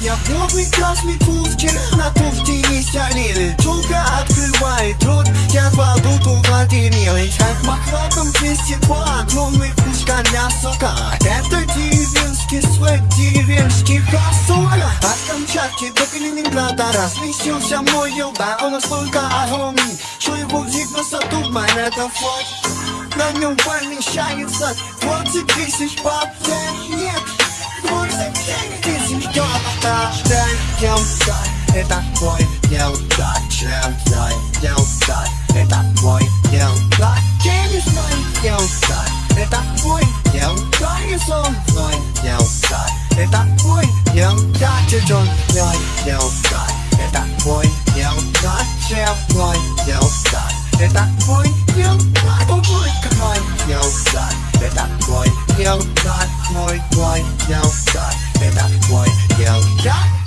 Я клубный красный кувчик, на туфте есть алины Чулка открывает рот, я кладу ту Владимирой Как махватом чистит по огромный кучка мясока Это деревенский свек, деревенский хасура От Камчатки до Калининграда разнесился мой юба Он настолько огромный, что его видно за туман Это флот, на нем пальник шарится 20 тысяч папер trên dòng trời để ta vui dòng trời dòng trời dòng trời để ta vui dòng trời trên trời dòng trời để ta vui dòng trời sông rồi dòng trời để ta vui dòng trời trên trời rồi dòng trời để ta vui dòng trời treo rồi dòng trời để ta vui dòng trời tôi vui cả rồi dòng trời để ta vui dòng trời ngồi ngồi dòng trời